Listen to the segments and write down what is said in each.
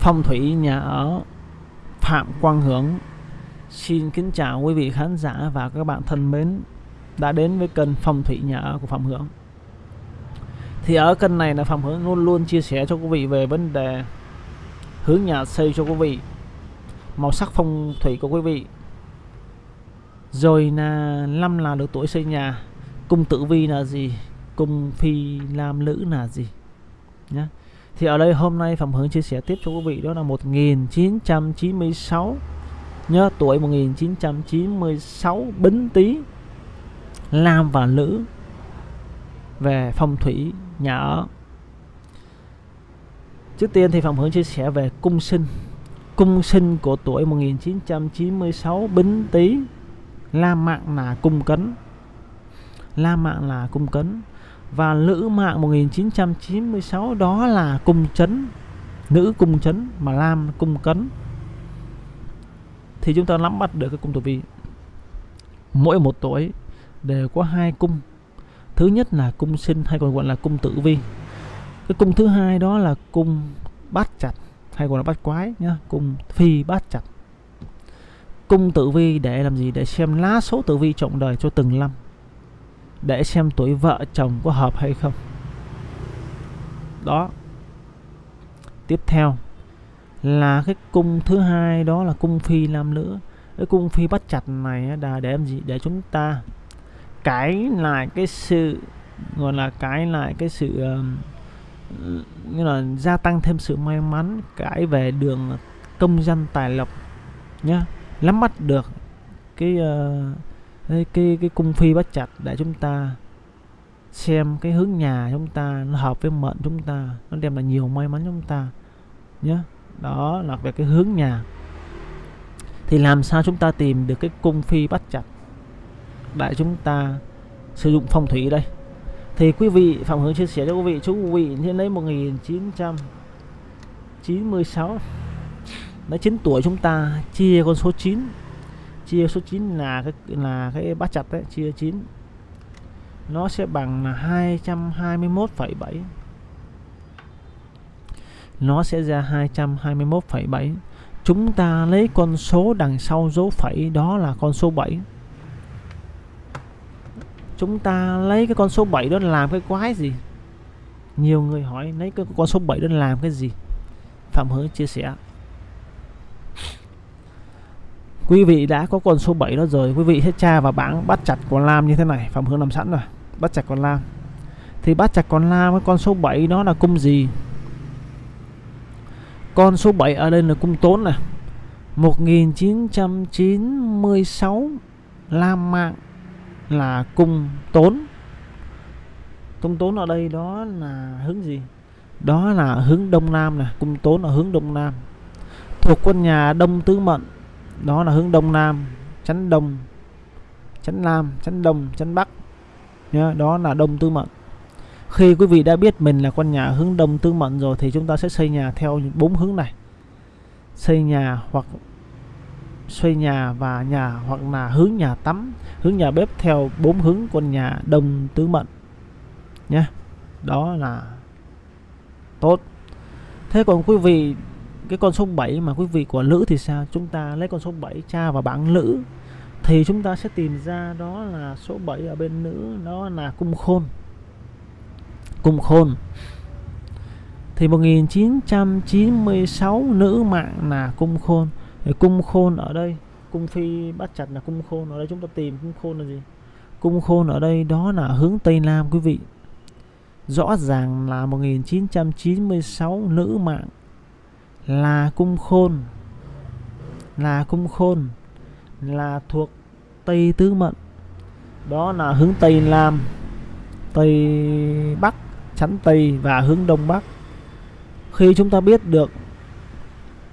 phong thủy nhà ở Phạm Quang Hướng Xin kính chào quý vị khán giả và các bạn thân mến đã đến với kênh phong thủy nhà ở của Phạm Hướng thì ở kênh này là Phạm Hướng luôn luôn chia sẻ cho quý vị về vấn đề hướng nhà xây cho quý vị, màu sắc phong thủy của quý vị. Rồi là năm là được tuổi xây nhà, cung tử vi là gì, cung phi lam lữ là gì nhé thì ở đây hôm nay Phạm Hướng chia sẻ tiếp cho quý vị, đó là 1996 nhớ tuổi 1996 Bính Tý nam và nữ về phong thủy nhà ở. Trước tiên thì Phạm Hướng chia sẻ về cung sinh. Cung sinh của tuổi 1996 Bính Tý la mạng là cung cấn. La mạng là cung cấn và nữ mạng 1996 đó là cung chấn, nữ cung chấn mà lam cung cấn. Thì chúng ta nắm bắt được cái cung tử vi. Mỗi một tuổi đều có hai cung. Thứ nhất là cung sinh hay còn gọi là cung tử vi. Cái cung thứ hai đó là cung bát chặt hay còn là bát quái nhá, cung phi bát chặt. Cung tử vi để làm gì? Để xem lá số tử vi trọng đời cho từng năm để xem tuổi vợ chồng có hợp hay không. Đó. Tiếp theo là cái cung thứ hai đó là cung phi nam nữ cái cung phi bắt chặt này là để làm gì? Để chúng ta cái lại cái sự gọi là cái lại cái sự như là gia tăng thêm sự may mắn cái về đường công dân tài lộc nhá. Nắm bắt được cái uh, cái, cái, cái cung phi bắt chặt để chúng ta xem cái hướng nhà chúng ta nó hợp với mệnh chúng ta nó đem lại nhiều may mắn chúng ta nhé đó là về cái hướng nhà. Thì làm sao chúng ta tìm được cái cung phi bắt chặt để chúng ta sử dụng phong thủy đây? Thì quý vị phạm hướng chia sẻ cho quý vị chú quý vị nên lấy 1996 lấy 9 tuổi chúng ta chia con số 9 chia số 9 là cái là cái bát chặt đấy chia 9 nó sẽ bằng là 221,7 nó sẽ ra 221,7 chúng ta lấy con số đằng sau dấu phẩy đó là con số 7 chúng ta lấy cái con số 7 đó làm cái quái gì? Nhiều người hỏi lấy cái con số 7 đó làm cái gì? Phạm Hứa chia sẻ quý vị đã có con số 7 đó rồi. Quý vị sẽ tra vào bảng bắt chặt con lam như thế này. Phạm hướng nằm sẵn rồi. Bắt chặt con lam. Thì bắt chặt con lam với con số 7 đó là cung gì? Con số 7 ở đây là cung tốn này 1996 Lam mạng là cung tốn. Cung tốn ở đây đó là hướng gì? Đó là hướng đông nam này cung tốn ở hướng đông nam. Thuộc quân nhà đông tứ mệnh đó là hướng đông nam chắn đông chắn nam chắn đông chắn bắc. Nhá đó là đông tư mệnh khi quý vị đã biết mình là con nhà hướng đông tư mệnh rồi thì chúng ta sẽ xây nhà theo bốn hướng này. Xây nhà hoặc xây nhà và nhà hoặc là hướng nhà tắm, hướng nhà bếp theo bốn hướng con nhà đông tứ mệnh nhé đó là tốt. Thế còn quý vị cái con số 7 mà quý vị của nữ thì sao? Chúng ta lấy con số 7 tra vào bảng nữ thì chúng ta sẽ tìm ra đó là số 7 ở bên nữ, đó là cung khôn. Cung khôn. Thì 1996 nữ mạng là cung khôn. Thì cung khôn ở đây, cung phi bắt chặt là cung khôn. Ở đây chúng ta tìm cung khôn là gì? Cung khôn ở đây đó là hướng tây nam, quý vị. Rõ ràng là 1996 nữ mạng là cung khôn. Là cung khôn. Là thuộc tây tứ mệnh đó là hướng tây nam, tây bắc, chắn tây và hướng đông bắc. Khi chúng ta biết được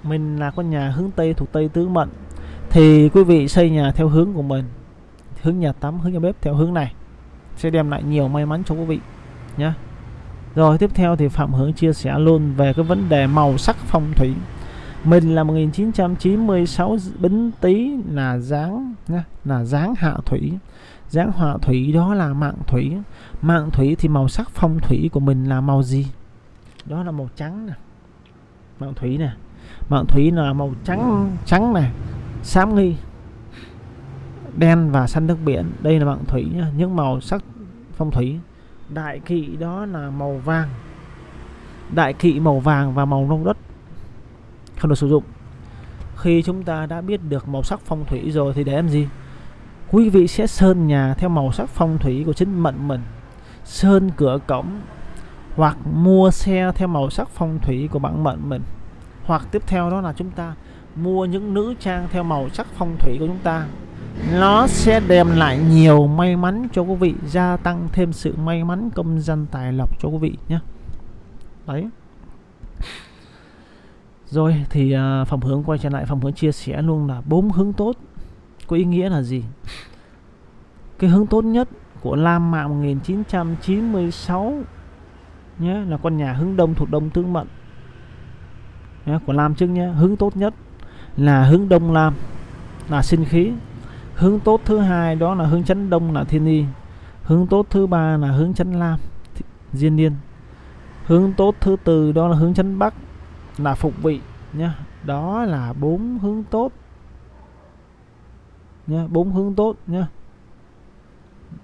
mình là con nhà hướng tây thuộc tây tứ mệnh thì quý vị xây nhà theo hướng của mình. Hướng nhà tắm, hướng nhà bếp theo hướng này. Sẽ đem lại nhiều may mắn cho quý vị nhé rồi tiếp theo thì Phạm Hướng chia sẻ luôn về cái vấn đề màu sắc phong thủy. Mình là 1996 Bính Tý là dáng nhá, là dáng hạ thủy. Dáng hạ thủy đó là mạng thủy. Mạng thủy thì màu sắc phong thủy của mình là màu gì? Đó là màu trắng nè. Mạng thủy nè. mạng thủy là màu trắng trắng này xám nghi đen và xanh nước biển đây là mạng thủy nhá những màu sắc phong thủy đại kỵ đó là màu vàng. Đại kỵ màu vàng và màu nông đất. Không được sử dụng. Khi chúng ta đã biết được màu sắc phong thủy rồi thì để làm gì? Quý vị sẽ sơn nhà theo màu sắc phong thủy của chính mệnh mình. Sơn cửa cổng hoặc mua xe theo màu sắc phong thủy của bản mệnh mình. Hoặc tiếp theo đó là chúng ta mua những nữ trang theo màu sắc phong thủy của chúng ta nó sẽ đem lại nhiều may mắn cho quý vị gia tăng thêm sự may mắn công danh tài lộc cho quý vị nhé. Đấy. Rồi thì uh, hướng quay trở lại. Phòng hướng chia sẻ luôn là bốn hướng tốt. Có ý nghĩa là gì? Cái hướng tốt nhất của Lam Mạo 1996 nhé là con nhà hướng đông thuộc đông tương mệnh nhé, của Lam trước nhé. Hướng tốt nhất là hướng đông Lam là sinh khí hướng tốt thứ hai đó là hướng chấn đông là thiên y. Hướng tốt thứ ba là hướng chấn lam diên niên. Hướng tốt thứ tư đó là hướng chấn bắc, là phục vị nhá. Đó là bốn hướng tốt. Nhá, bốn hướng tốt nhá.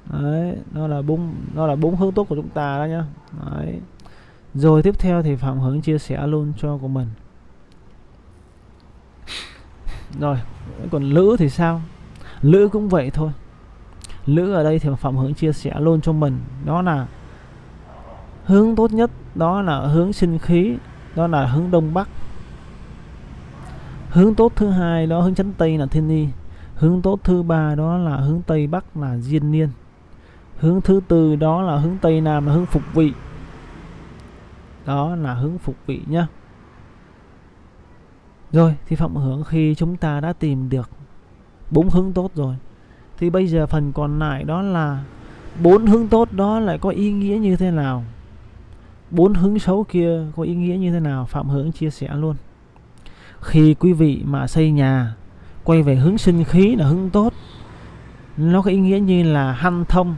Đấy nó là bốn nó là bốn hướng tốt của chúng ta đó nhá. Đấy. Rồi tiếp theo thì phạm hướng chia sẻ luôn cho của mình. Rồi, còn nữ thì sao? Lữ cũng vậy thôi. Lữ ở đây thì phạm hướng chia sẻ luôn cho mình đó là hướng tốt nhất đó là hướng sinh khí đó là hướng đông bắc. Hướng tốt thứ hai đó hướng chấn tây là thiên ni, hướng tốt thứ ba đó là hướng tây bắc là diên niên. Hướng thứ tư đó là hướng tây nam là hướng phục vị. Đó là hướng phục vị nhá. Rồi thì phạm hướng khi chúng ta đã tìm được bốn hướng tốt rồi. Thì bây giờ phần còn lại đó là bốn hướng tốt đó lại có ý nghĩa như thế nào? Bốn hướng xấu kia có ý nghĩa như thế nào? Phạm hướng chia sẻ luôn. Khi quý vị mà xây nhà, quay về hướng sinh khí là hướng tốt, nó có ý nghĩa như là hanh thông,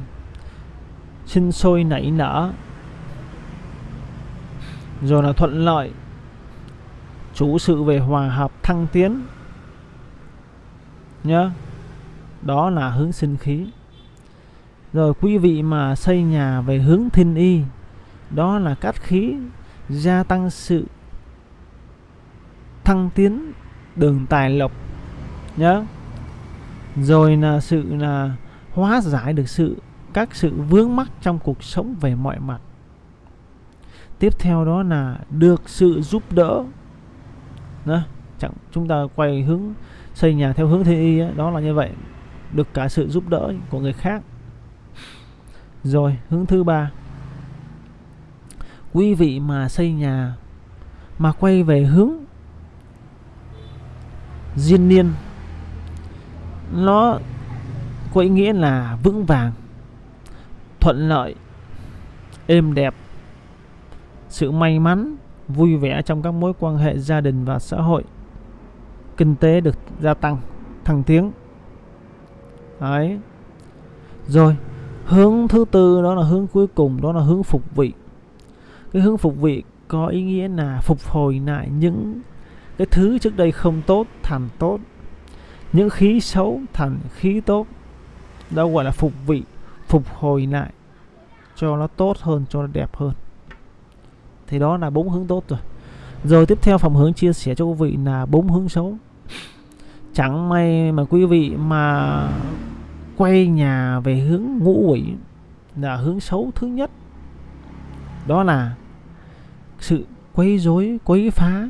sinh sôi nảy nở, rồi là thuận lợi, chủ sự về hòa hợp, thăng tiến nhá. Đó là hướng sinh khí. Rồi quý vị mà xây nhà về hướng thiên y đó là cát khí gia tăng sự thăng tiến đường tài lộc nhớ rồi là sự là hóa giải được sự các sự vướng mắc trong cuộc sống về mọi mặt. Tiếp theo đó là được sự giúp đỡ đó, chẳng chúng ta quay hướng xây nhà theo hướng thiên y ấy, đó là như vậy. Được cả sự giúp đỡ của người khác. Rồi hướng thứ ba. Quý vị mà xây nhà mà quay về hướng diên niên nó có ý nghĩa là vững vàng thuận lợi êm đẹp sự may mắn vui vẻ trong các mối quan hệ gia đình và xã hội kinh tế được gia tăng, thăng tiến. Đấy. Rồi, hướng thứ tư đó là hướng cuối cùng, đó là hướng phục vị. Cái hướng phục vị có ý nghĩa là phục hồi lại những cái thứ trước đây không tốt thành tốt, những khí xấu thành khí tốt. Đó gọi là phục vị, phục hồi lại, cho nó tốt hơn, cho nó đẹp hơn. Thì đó là bốn hướng tốt rồi. Rồi tiếp theo phòng hướng chia sẻ cho quý vị là bốn hướng xấu chẳng may mà quý vị mà quay nhà về hướng ngũ quỷ là hướng xấu thứ nhất. Đó là sự quấy rối, quấy phá,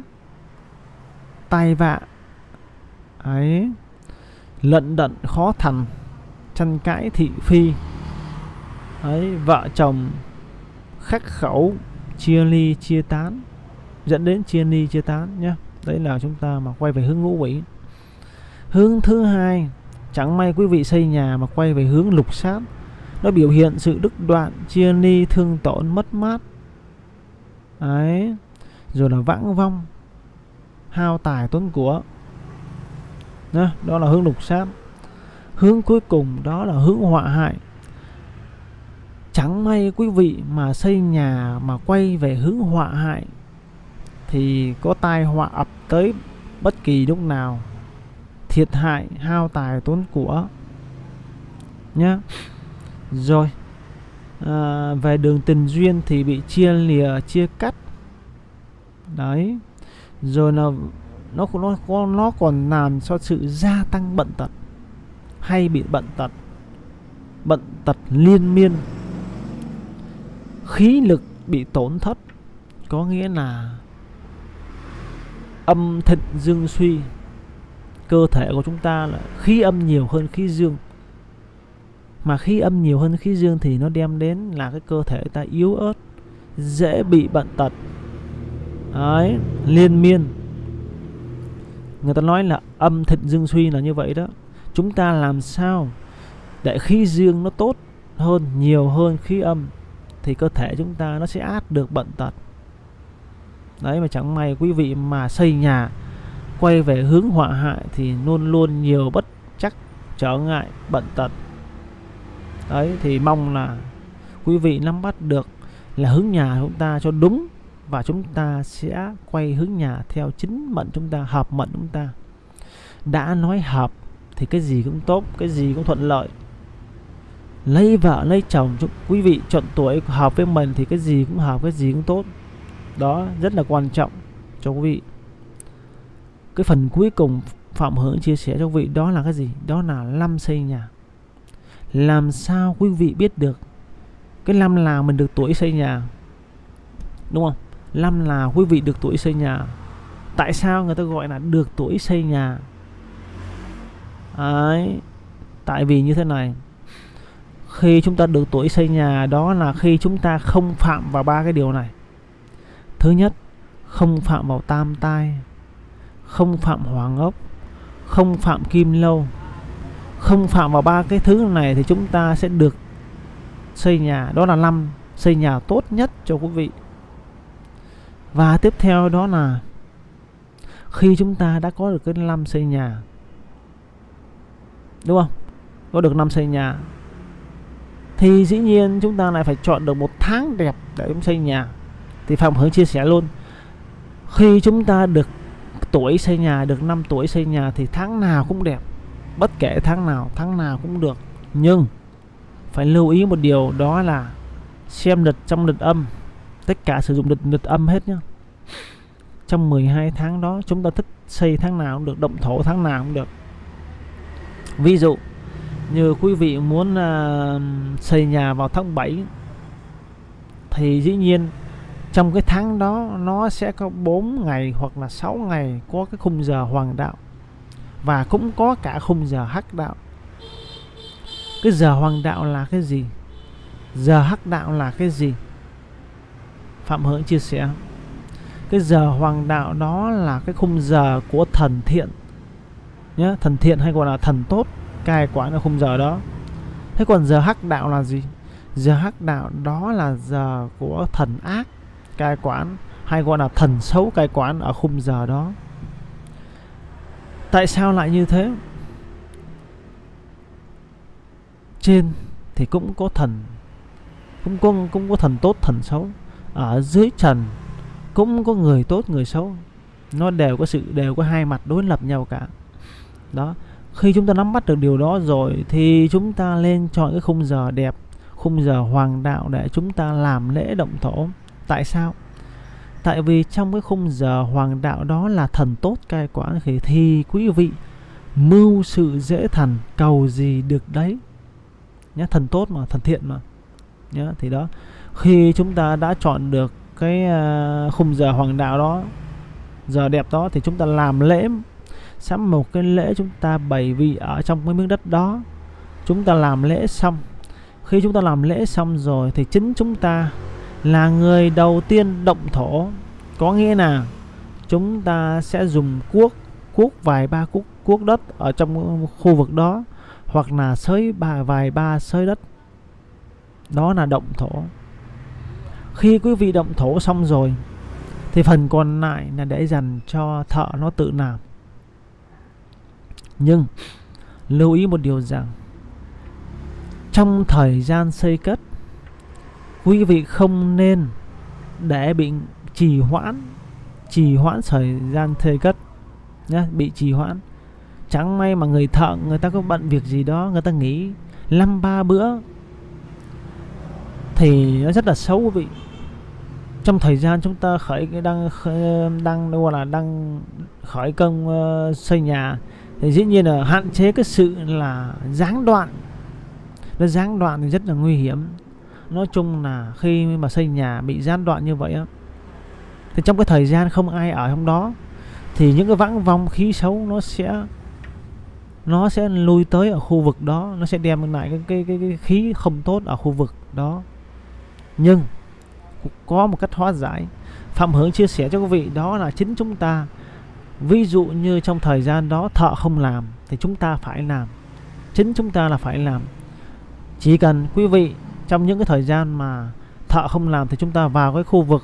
tai vạ, ấy, lận đận, khó thành tranh cãi thị phi, ấy, vợ chồng khắc khẩu, chia ly, chia tán, dẫn đến chia ly, chia tán nhé đấy là chúng ta mà quay về hướng ngũ quỷ hướng thứ hai chẳng may quý vị xây nhà mà quay về hướng lục sát nó biểu hiện sự đứt đoạn chia ly thương tổn mất mát. Đấy rồi là vãng vong hao tài tốn của. Đó, đó là hướng lục sát hướng cuối cùng đó là hướng họa hại. Chẳng may quý vị mà xây nhà mà quay về hướng họa hại thì có tai họa ập tới bất kỳ lúc nào thiệt hại hao tài tốn của. Nhá. Rồi. À, về đường tình duyên thì bị chia lìa chia cắt. Đấy. Rồi là nó nó nó còn làm cho sự gia tăng bận tật. Hay bị bận tật. Bận tật liên miên. Khí lực bị tổn thất. Có nghĩa là âm thịnh dương suy cơ thể của chúng ta là khí âm nhiều hơn khí dương. Mà khí âm nhiều hơn khí dương thì nó đem đến là cái cơ thể ta yếu ớt, dễ bị bệnh tật. Đấy, liên miên. Người ta nói là âm thịnh dương suy là như vậy đó. Chúng ta làm sao để khí dương nó tốt hơn, nhiều hơn khí âm thì cơ thể chúng ta nó sẽ át được bệnh tật. Đấy, mà chẳng may quý vị mà xây nhà quay về hướng họa hại thì luôn luôn nhiều bất chắc, trở ngại, bận tật. Đấy, thì mong là quý vị nắm bắt được là hướng nhà chúng ta cho đúng và chúng ta sẽ quay hướng nhà theo chính mệnh chúng ta, hợp mệnh chúng ta. Đã nói hợp thì cái gì cũng tốt, cái gì cũng thuận lợi. Lấy vợ, lấy chồng quý vị chọn tuổi hợp với mình thì cái gì cũng hợp, cái gì cũng tốt. Đó, rất là quan trọng cho quý vị cái phần cuối cùng phạm hưởng chia sẻ cho quý vị, đó là cái gì? Đó là năm xây nhà. Làm sao quý vị biết được cái năm nào mình được tuổi xây nhà? Đúng không? Năm là quý vị được tuổi xây nhà. Tại sao người ta gọi là được tuổi xây nhà? Đấy. tại vì như thế này. Khi chúng ta được tuổi xây nhà, đó là khi chúng ta không phạm vào ba cái điều này. Thứ nhất, không phạm vào tam tai không phạm hoàng ốc không phạm kim lâu, không phạm vào ba cái thứ này thì chúng ta sẽ được xây nhà. Đó là năm, xây nhà tốt nhất cho quý vị. Và tiếp theo đó là khi chúng ta đã có được cái năm xây nhà, đúng không? Có được năm xây nhà, thì dĩ nhiên chúng ta lại phải chọn được một tháng đẹp để chúng xây nhà. Thì phạm hướng chia sẻ luôn, khi chúng ta được tuổi xây nhà được 5 tuổi xây nhà thì tháng nào cũng đẹp. Bất kể tháng nào tháng nào cũng được. Nhưng phải lưu ý một điều đó là xem lịch trong lịch âm. Tất cả sử dụng lịch lịch âm hết nhá. Trong 12 tháng đó chúng ta thích xây tháng nào cũng được động thổ tháng nào cũng được. Ví dụ như quý vị muốn uh, xây nhà vào tháng 7 thì dĩ nhiên trong cái tháng đó, nó sẽ có 4 ngày hoặc là 6 ngày có cái khung giờ hoàng đạo. Và cũng có cả khung giờ hắc đạo. Cái giờ hoàng đạo là cái gì? Giờ hắc đạo là cái gì? Phạm hưởng chia sẻ. Cái giờ hoàng đạo đó là cái khung giờ của thần thiện. Nhé thần thiện hay gọi là thần tốt, cai quản ở khung giờ đó. Thế còn giờ hắc đạo là gì? Giờ hắc đạo đó là giờ của thần ác cai quản hay gọi là thần xấu cai quản ở khung giờ đó. Tại sao lại như thế? Trên thì cũng có thần, cũng có cũng có thần tốt, thần xấu. Ở dưới trần cũng có người tốt, người xấu. Nó đều có sự, đều có hai mặt đối lập nhau cả. Đó, khi chúng ta nắm bắt được điều đó rồi thì chúng ta lên chọn cái khung giờ đẹp, khung giờ hoàng đạo để chúng ta làm lễ động thổ tại sao? Tại vì trong cái khung giờ hoàng đạo đó là thần tốt cai quản thì, thì quý vị. Mưu sự dễ thần cầu gì được đấy. Nhé thần tốt mà thần thiện mà. Nhé thì đó. Khi chúng ta đã chọn được cái ờ, khung giờ hoàng đạo đó giờ đẹp đó thì chúng ta làm lễ. Sắm một cái lễ chúng ta bày vị ở trong cái miếng đất đó. Chúng ta làm lễ xong. Khi chúng ta làm lễ xong rồi thì chính chúng ta là người đầu tiên động thổ. Có nghĩa là chúng ta sẽ dùng cuốc cuốc vài ba cuốc cuốc đất ở trong khu vực đó, hoặc là sới ba, vài ba sới đất. Đó là động thổ. Khi quý vị động thổ xong rồi, thì phần còn lại là để dành cho thợ nó tự làm. Nhưng, lưu ý một điều rằng, trong thời gian xây cất quý vị không nên để bị trì hoãn trì hoãn thời gian thuê cất nhá bị trì hoãn. Chẳng may mà người thợ người ta có bận việc gì đó người ta nghỉ năm ba bữa thì nó rất là xấu quý vị. Trong thời gian chúng ta khởi đang đang gọi là đang khởi công uh, xây nhà thì dĩ nhiên là hạn chế cái sự là gián đoạn. Nó gián đoạn thì rất là nguy hiểm nói chung là khi mà xây nhà bị gián đoạn như vậy á thì trong cái thời gian không ai ở trong đó thì những cái vãng vong khí xấu nó sẽ nó sẽ lui tới ở khu vực đó nó sẽ đem lại cái cái cái, cái khí không tốt ở khu vực đó. Nhưng có một cách hóa giải phạm hướng chia sẻ cho quý vị đó là chính chúng ta ví dụ như trong thời gian đó thợ không làm thì chúng ta phải làm chính chúng ta là phải làm. Chỉ cần quý vị trong những cái thời gian mà thợ không làm thì chúng ta vào cái khu vực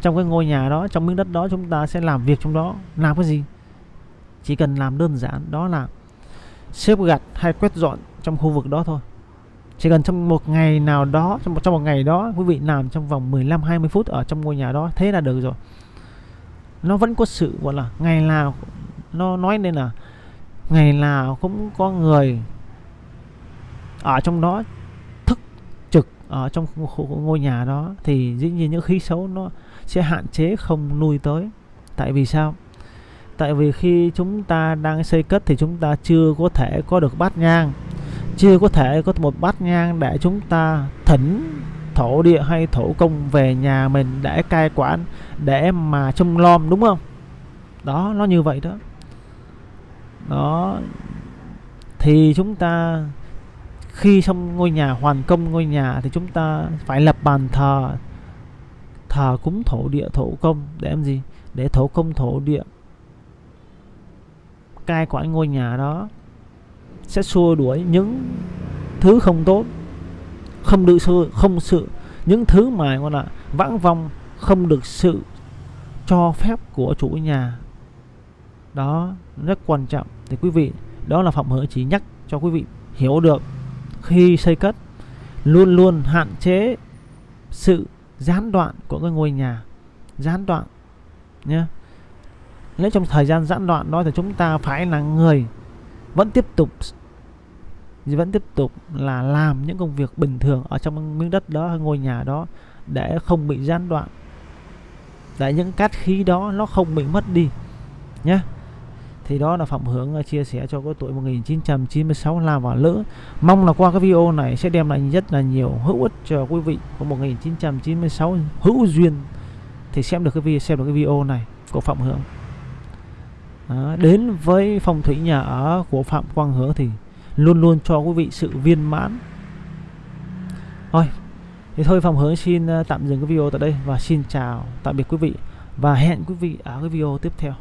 trong cái ngôi nhà đó trong miếng đất đó chúng ta sẽ làm việc trong đó. Làm cái gì? Chỉ cần làm đơn giản đó là xếp gạch hay quét dọn trong khu vực đó thôi. Chỉ cần trong một ngày nào đó trong một, trong một ngày đó quý vị làm trong vòng 15 20 phút ở trong ngôi nhà đó thế là được rồi. Nó vẫn có sự gọi là ngày nào nó nói nên là ngày nào cũng có người ở trong đó ở trong ngôi nhà đó, thì dĩ nhiên những khí xấu nó sẽ hạn chế không nuôi tới. Tại vì sao? Tại vì khi chúng ta đang xây cất thì chúng ta chưa có thể có được bát nhang. Chưa có thể có một bát nhang để chúng ta thỉnh thổ địa hay thổ công về nhà mình để cai quản, để mà trông lom, đúng không? Đó, nó như vậy đó. Đó. Thì chúng ta khi xong ngôi nhà hoàn công, ngôi nhà thì chúng ta phải lập bàn thờ. Thờ cúng thổ địa, thổ công để làm gì? Để thổ công, thổ địa. Cai quản ngôi nhà đó sẽ xua đuổi những thứ không tốt, không được sự, không sự. Những thứ mà gọi là vãng vong không được sự cho phép của chủ nhà. Đó, rất quan trọng. Thì quý vị, đó là phạm hữu chỉ nhắc cho quý vị hiểu được khi xây cất, luôn luôn hạn chế sự gián đoạn của cái ngôi nhà. Gián đoạn nhé nếu trong thời gian gián đoạn đó thì chúng ta phải là người vẫn tiếp tục, vẫn tiếp tục là làm những công việc bình thường ở trong miếng đất đó ngôi nhà đó để không bị gián đoạn. Để những cát khí đó nó không bị mất đi nhé thì đó là Phạm Hướng ờ, chia sẻ cho cái tuổi 1996 là và lỡ mong là qua cái video này sẽ đem lại rất là nhiều hữu ích cho quý vị của 1996 hữu duyên thì xem được cái video xem được cái video này của Phạm Hướng. À, đến với phong thủy nhà ở của Phạm Quang Hướng thì luôn luôn cho quý vị sự viên mãn. Thôi thì thôi Phạm Hướng xin ờ, tạm dừng cái video tại đây và xin chào tạm biệt quý vị và hẹn quý vị ở cái video tiếp theo.